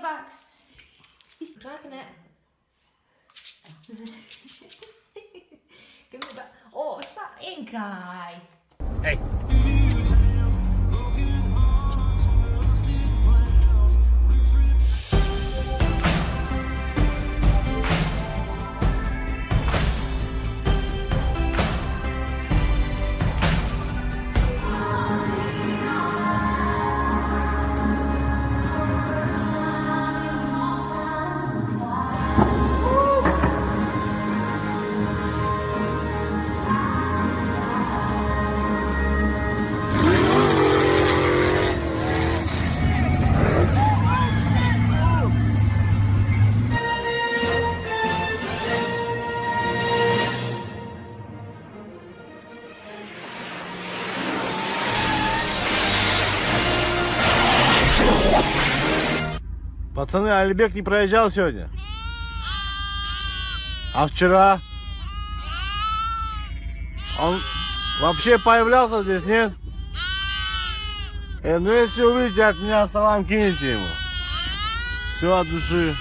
your back. Dragging it. Give me back. Oh, what's that in guy. Hey. Пацаны, Алибек не проезжал сегодня? А вчера? Он вообще появлялся здесь, нет? Э, ну если увидите от меня салам, кинете ему. Все от души.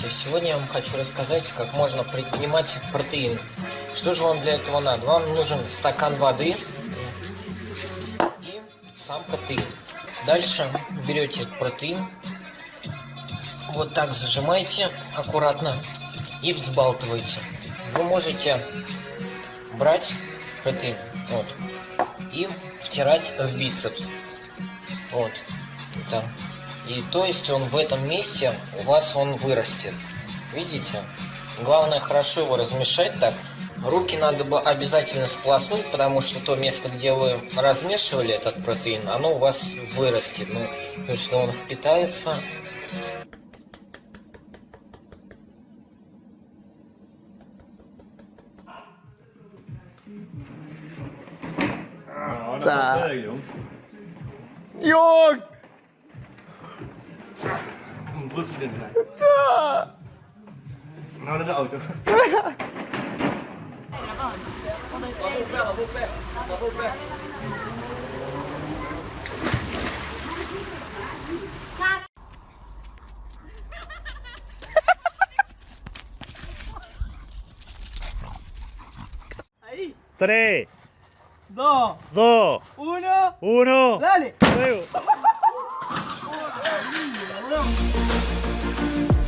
Здравствуйте, сегодня я вам хочу рассказать, как можно принимать протеин. Что же вам для этого надо? Вам нужен стакан воды и сам протеин. Дальше берете протеин, вот так зажимаете аккуратно и взбалтываете. Вы можете брать протеин вот, и втирать в бицепс. Вот. Да. И то есть он в этом месте у вас он вырастет. Видите? Главное хорошо его размешать так. Руки надо бы обязательно сполоснуть, потому что то место, где вы размешивали этот протеин, оно у вас вырастет. Ну, потому что он впитается. Nou naar de auto. Tres, dos, dos, uno, uno, dale, luego. you